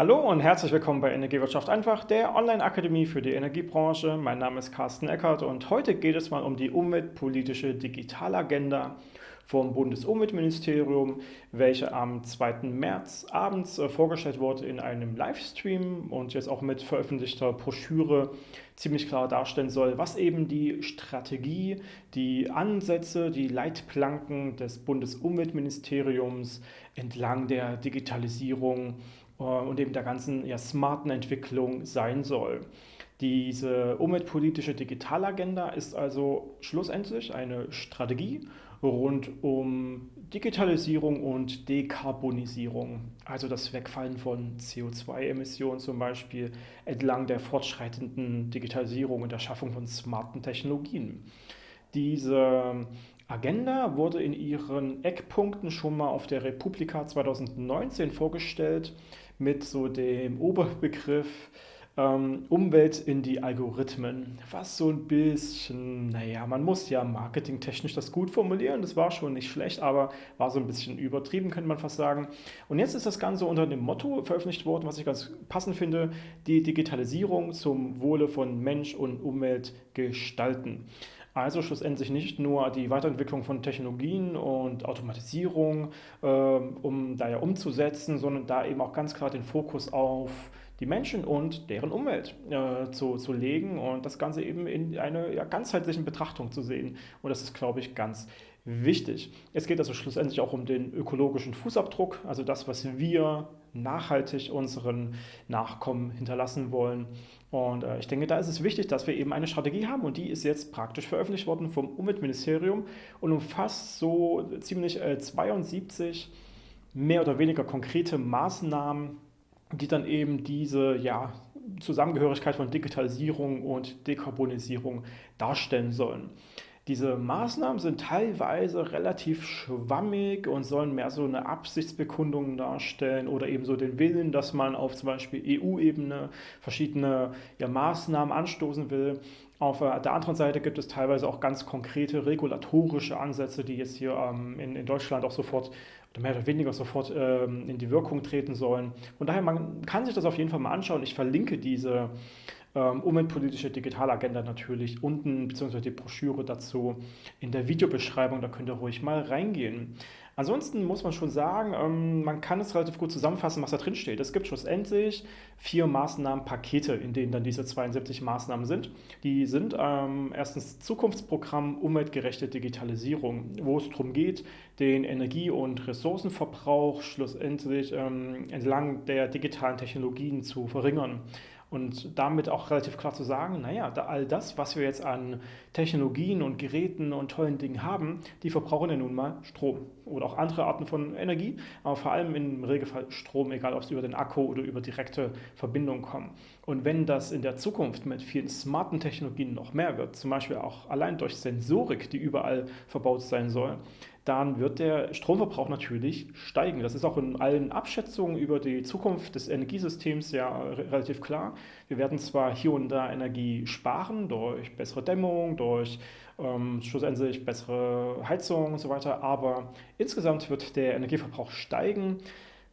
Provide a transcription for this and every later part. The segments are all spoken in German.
Hallo und herzlich willkommen bei Energiewirtschaft einfach, der Online-Akademie für die Energiebranche. Mein Name ist Carsten Eckert und heute geht es mal um die umweltpolitische Digitalagenda vom Bundesumweltministerium, welche am 2. März abends äh, vorgestellt wurde in einem Livestream und jetzt auch mit veröffentlichter Broschüre ziemlich klar darstellen soll, was eben die Strategie, die Ansätze, die Leitplanken des Bundesumweltministeriums entlang der Digitalisierung äh, und eben der ganzen ja, smarten Entwicklung sein soll. Diese umweltpolitische Digitalagenda ist also schlussendlich eine Strategie rund um Digitalisierung und Dekarbonisierung, also das Wegfallen von CO2-Emissionen zum Beispiel entlang der fortschreitenden Digitalisierung und der Schaffung von smarten Technologien. Diese Agenda wurde in ihren Eckpunkten schon mal auf der Republika 2019 vorgestellt mit so dem Oberbegriff ähm, Umwelt in die Algorithmen, was so ein bisschen, naja, man muss ja marketingtechnisch das gut formulieren, das war schon nicht schlecht, aber war so ein bisschen übertrieben, könnte man fast sagen. Und jetzt ist das Ganze unter dem Motto veröffentlicht worden, was ich ganz passend finde, die Digitalisierung zum Wohle von Mensch und Umwelt gestalten. Also schlussendlich nicht nur die Weiterentwicklung von Technologien und Automatisierung, äh, um da ja umzusetzen, sondern da eben auch ganz klar den Fokus auf die Menschen und deren Umwelt äh, zu, zu legen und das Ganze eben in einer ja, ganzheitlichen Betrachtung zu sehen. Und das ist, glaube ich, ganz wichtig. Es geht also schlussendlich auch um den ökologischen Fußabdruck, also das, was wir nachhaltig unseren Nachkommen hinterlassen wollen. Und äh, ich denke, da ist es wichtig, dass wir eben eine Strategie haben und die ist jetzt praktisch veröffentlicht worden vom Umweltministerium und umfasst so ziemlich äh, 72 mehr oder weniger konkrete Maßnahmen, die dann eben diese ja, Zusammengehörigkeit von Digitalisierung und Dekarbonisierung darstellen sollen. Diese Maßnahmen sind teilweise relativ schwammig und sollen mehr so eine Absichtsbekundung darstellen oder eben so den Willen, dass man auf zum Beispiel EU-Ebene verschiedene ja, Maßnahmen anstoßen will. Auf der anderen Seite gibt es teilweise auch ganz konkrete regulatorische Ansätze, die jetzt hier ähm, in, in Deutschland auch sofort oder mehr oder weniger sofort ähm, in die Wirkung treten sollen. Von daher, man kann sich das auf jeden Fall mal anschauen. Ich verlinke diese ähm, umweltpolitische Digitalagenda natürlich unten, beziehungsweise die Broschüre dazu in der Videobeschreibung, da könnt ihr ruhig mal reingehen. Ansonsten muss man schon sagen, ähm, man kann es relativ gut zusammenfassen, was da drin steht. Es gibt schlussendlich vier Maßnahmenpakete, in denen dann diese 72 Maßnahmen sind. Die sind ähm, erstens Zukunftsprogramm umweltgerechte Digitalisierung, wo es darum geht, den Energie- und Ressourcenverbrauch schlussendlich ähm, entlang der digitalen Technologien zu verringern. Und damit auch relativ klar zu sagen, naja, da all das, was wir jetzt an Technologien und Geräten und tollen Dingen haben, die verbrauchen ja nun mal Strom oder auch andere Arten von Energie, aber vor allem im Regelfall Strom, egal ob es über den Akku oder über direkte Verbindung kommt. Und wenn das in der Zukunft mit vielen smarten Technologien noch mehr wird, zum Beispiel auch allein durch Sensorik, die überall verbaut sein soll, dann wird der Stromverbrauch natürlich steigen. Das ist auch in allen Abschätzungen über die Zukunft des Energiesystems ja relativ klar. Wir werden zwar hier und da Energie sparen durch bessere Dämmung, durch ähm, schlussendlich bessere Heizung und so weiter, aber insgesamt wird der Energieverbrauch steigen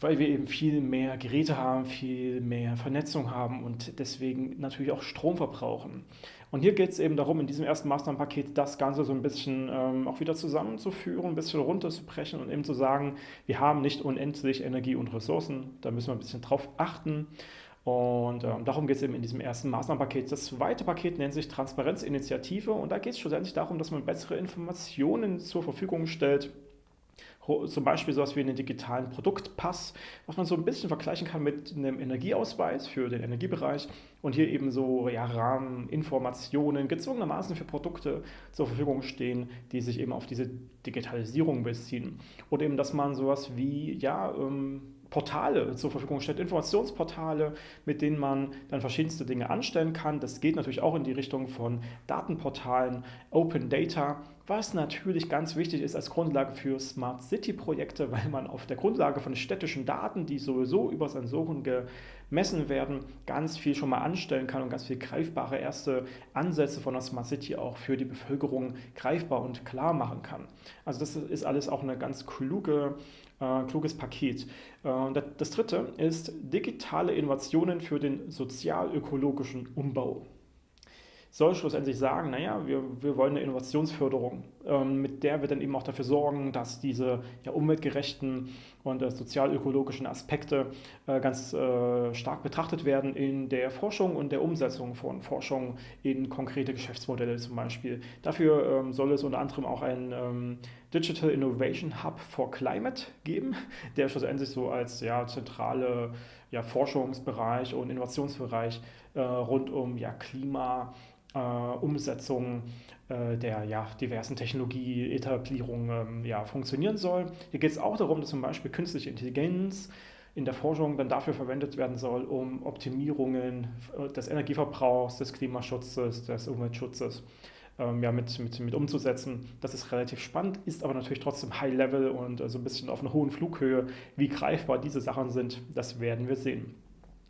weil wir eben viel mehr Geräte haben, viel mehr Vernetzung haben und deswegen natürlich auch Strom verbrauchen. Und hier geht es eben darum, in diesem ersten Maßnahmenpaket das Ganze so ein bisschen ähm, auch wieder zusammenzuführen, ein bisschen runterzubrechen und eben zu sagen, wir haben nicht unendlich Energie und Ressourcen, da müssen wir ein bisschen drauf achten. Und ähm, darum geht es eben in diesem ersten Maßnahmenpaket. Das zweite Paket nennt sich Transparenzinitiative und da geht es schlussendlich darum, dass man bessere Informationen zur Verfügung stellt zum Beispiel sowas wie einen digitalen Produktpass, was man so ein bisschen vergleichen kann mit einem Energieausweis für den Energiebereich und hier eben so ja, Rahmeninformationen gezwungenermaßen für Produkte zur Verfügung stehen, die sich eben auf diese Digitalisierung beziehen. Oder eben, dass man sowas wie, ja, ähm, Portale zur Verfügung stellt, Informationsportale, mit denen man dann verschiedenste Dinge anstellen kann. Das geht natürlich auch in die Richtung von Datenportalen, Open Data, was natürlich ganz wichtig ist als Grundlage für Smart City-Projekte, weil man auf der Grundlage von städtischen Daten, die sowieso über Sensoren gemessen werden, ganz viel schon mal anstellen kann und ganz viel greifbare erste Ansätze von der Smart City auch für die Bevölkerung greifbar und klar machen kann. Also das ist alles auch ein ganz kluge, äh, kluges Paket. Äh, das dritte ist digitale Innovationen für den sozial-ökologischen Umbau soll schlussendlich sagen, naja, wir, wir wollen eine Innovationsförderung, ähm, mit der wir dann eben auch dafür sorgen, dass diese ja, umweltgerechten und äh, sozial-ökologischen Aspekte äh, ganz äh, stark betrachtet werden in der Forschung und der Umsetzung von Forschung in konkrete Geschäftsmodelle zum Beispiel. Dafür ähm, soll es unter anderem auch ein ähm, Digital Innovation Hub for Climate geben, der schlussendlich so als ja, zentrale ja, Forschungsbereich und Innovationsbereich äh, rund um ja, Klima, äh, Umsetzung äh, der ja, diversen Technologieetablierungen ähm, ja, funktionieren soll. Hier geht es auch darum, dass zum Beispiel künstliche Intelligenz in der Forschung dann dafür verwendet werden soll, um Optimierungen des Energieverbrauchs, des Klimaschutzes, des Umweltschutzes ähm, ja, mit, mit, mit umzusetzen. Das ist relativ spannend, ist aber natürlich trotzdem High-Level und äh, so ein bisschen auf einer hohen Flughöhe. Wie greifbar diese Sachen sind, das werden wir sehen.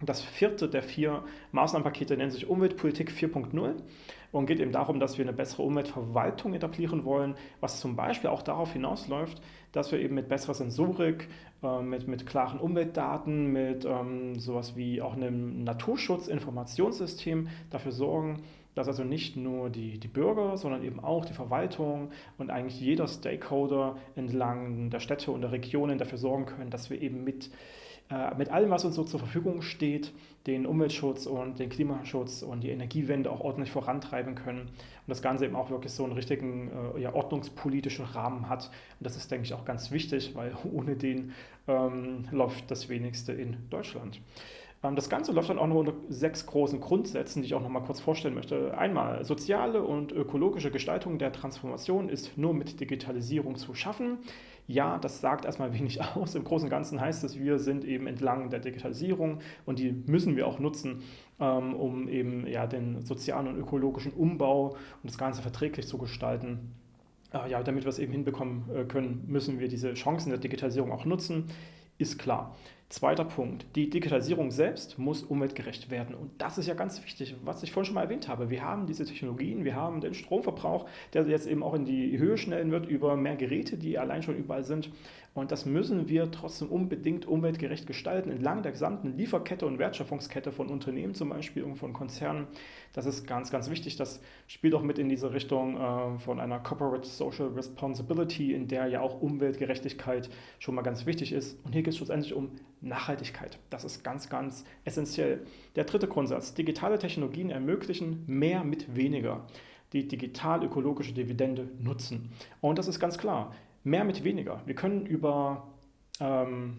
Das vierte der vier Maßnahmenpakete nennt sich Umweltpolitik 4.0 und geht eben darum, dass wir eine bessere Umweltverwaltung etablieren wollen, was zum Beispiel auch darauf hinausläuft, dass wir eben mit besserer Sensorik, äh, mit, mit klaren Umweltdaten, mit ähm, sowas wie auch einem Naturschutzinformationssystem dafür sorgen, dass also nicht nur die, die Bürger, sondern eben auch die Verwaltung und eigentlich jeder Stakeholder entlang der Städte und der Regionen dafür sorgen können, dass wir eben mit äh, mit allem, was uns so zur Verfügung steht, den Umweltschutz und den Klimaschutz und die Energiewende auch ordentlich vorantreiben können und das Ganze eben auch wirklich so einen richtigen äh, ja, ordnungspolitischen Rahmen hat. Und das ist, denke ich, auch ganz wichtig, weil ohne den ähm, läuft das wenigste in Deutschland. Ähm, das Ganze läuft dann auch noch unter sechs großen Grundsätzen, die ich auch noch mal kurz vorstellen möchte. Einmal, soziale und ökologische Gestaltung der Transformation ist nur mit Digitalisierung zu schaffen. Ja, das sagt erstmal wenig aus. Im Großen und Ganzen heißt es, wir sind eben entlang der Digitalisierung und die müssen wir auch nutzen, ähm, um eben ja, den sozialen und ökologischen Umbau und das Ganze verträglich zu gestalten. Äh, ja, damit wir es eben hinbekommen äh, können, müssen wir diese Chancen der Digitalisierung auch nutzen, ist klar. Zweiter Punkt, die Digitalisierung selbst muss umweltgerecht werden. Und das ist ja ganz wichtig, was ich vorhin schon mal erwähnt habe. Wir haben diese Technologien, wir haben den Stromverbrauch, der jetzt eben auch in die Höhe schnellen wird über mehr Geräte, die allein schon überall sind. Und das müssen wir trotzdem unbedingt umweltgerecht gestalten, entlang der gesamten Lieferkette und Wertschöpfungskette von Unternehmen zum Beispiel und von Konzernen. Das ist ganz, ganz wichtig. Das spielt auch mit in diese Richtung äh, von einer Corporate Social Responsibility, in der ja auch Umweltgerechtigkeit schon mal ganz wichtig ist. Und hier geht es schlussendlich um Nachhaltigkeit. Das ist ganz, ganz essentiell. Der dritte Grundsatz. Digitale Technologien ermöglichen mehr mit weniger. Die digital-ökologische Dividende nutzen. Und das ist ganz klar. Mehr mit weniger. Wir können über ähm,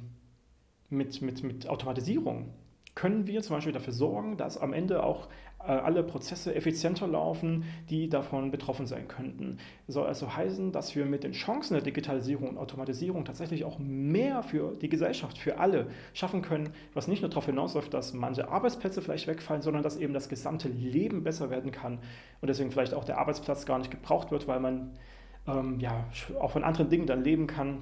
mit, mit, mit Automatisierung können wir zum Beispiel dafür sorgen, dass am Ende auch äh, alle Prozesse effizienter laufen, die davon betroffen sein könnten. Das soll also heißen, dass wir mit den Chancen der Digitalisierung und Automatisierung tatsächlich auch mehr für die Gesellschaft, für alle schaffen können, was nicht nur darauf hinausläuft, dass manche Arbeitsplätze vielleicht wegfallen, sondern dass eben das gesamte Leben besser werden kann und deswegen vielleicht auch der Arbeitsplatz gar nicht gebraucht wird, weil man ähm, ja, auch von anderen Dingen dann leben kann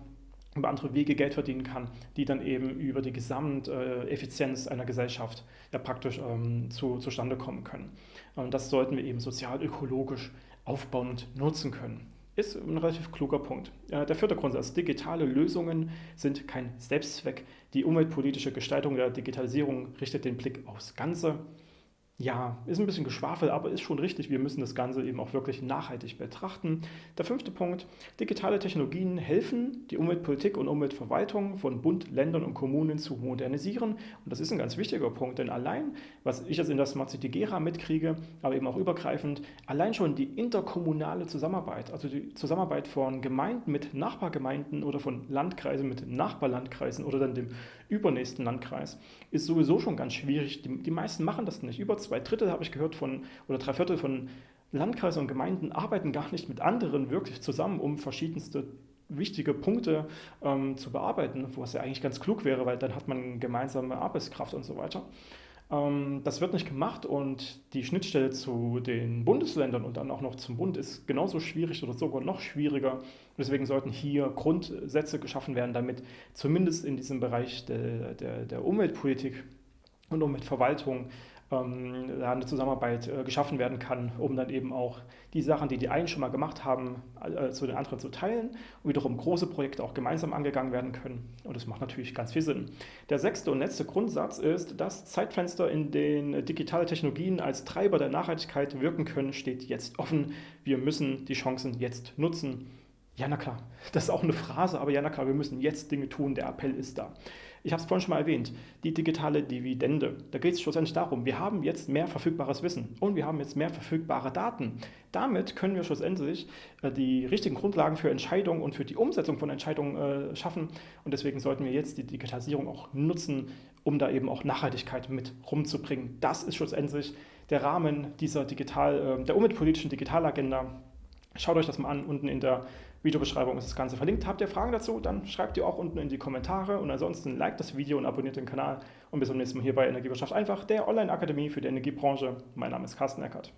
über andere Wege Geld verdienen kann, die dann eben über die Gesamteffizienz einer Gesellschaft ja praktisch ähm, zu, zustande kommen können. Und das sollten wir eben sozial-ökologisch aufbauen und nutzen können. Ist ein relativ kluger Punkt. Der vierte Grundsatz, digitale Lösungen sind kein Selbstzweck. Die umweltpolitische Gestaltung der Digitalisierung richtet den Blick aufs Ganze ja, ist ein bisschen Geschwafel, aber ist schon richtig. Wir müssen das Ganze eben auch wirklich nachhaltig betrachten. Der fünfte Punkt, digitale Technologien helfen, die Umweltpolitik und Umweltverwaltung von Bund, Ländern und Kommunen zu modernisieren. Und das ist ein ganz wichtiger Punkt, denn allein, was ich jetzt in der Smart City Gera mitkriege, aber eben auch übergreifend, allein schon die interkommunale Zusammenarbeit, also die Zusammenarbeit von Gemeinden mit Nachbargemeinden oder von Landkreisen mit Nachbarlandkreisen oder dann dem übernächsten Landkreis, ist sowieso schon ganz schwierig. Die, die meisten machen das nicht. Über zwei Drittel habe ich gehört von, oder drei Viertel von Landkreisen und Gemeinden arbeiten gar nicht mit anderen wirklich zusammen, um verschiedenste wichtige Punkte ähm, zu bearbeiten, wo es ja eigentlich ganz klug wäre, weil dann hat man gemeinsame Arbeitskraft und so weiter. Ähm, das wird nicht gemacht und die Schnittstelle zu den Bundesländern und dann auch noch zum Bund ist genauso schwierig oder sogar noch schwieriger. Deswegen sollten hier Grundsätze geschaffen werden, damit zumindest in diesem Bereich der, der, der Umweltpolitik und Umweltverwaltung ähm, eine Zusammenarbeit äh, geschaffen werden kann, um dann eben auch die Sachen, die die einen schon mal gemacht haben, äh, zu den anderen zu teilen und wiederum große Projekte auch gemeinsam angegangen werden können. Und das macht natürlich ganz viel Sinn. Der sechste und letzte Grundsatz ist, dass Zeitfenster, in denen digitale Technologien als Treiber der Nachhaltigkeit wirken können, steht jetzt offen. Wir müssen die Chancen jetzt nutzen. Ja, na klar, das ist auch eine Phrase, aber ja, na klar, wir müssen jetzt Dinge tun, der Appell ist da. Ich habe es vorhin schon mal erwähnt, die digitale Dividende. Da geht es schlussendlich darum, wir haben jetzt mehr verfügbares Wissen und wir haben jetzt mehr verfügbare Daten. Damit können wir schlussendlich äh, die richtigen Grundlagen für Entscheidungen und für die Umsetzung von Entscheidungen äh, schaffen. Und deswegen sollten wir jetzt die Digitalisierung auch nutzen, um da eben auch Nachhaltigkeit mit rumzubringen. Das ist schlussendlich der Rahmen dieser digital, äh, der umweltpolitischen Digitalagenda. Schaut euch das mal an, unten in der Videobeschreibung ist das Ganze verlinkt. Habt ihr Fragen dazu, dann schreibt die auch unten in die Kommentare und ansonsten liked das Video und abonniert den Kanal und bis zum nächsten Mal hier bei Energiewirtschaft einfach, der Online-Akademie für die Energiebranche. Mein Name ist Carsten Eckert.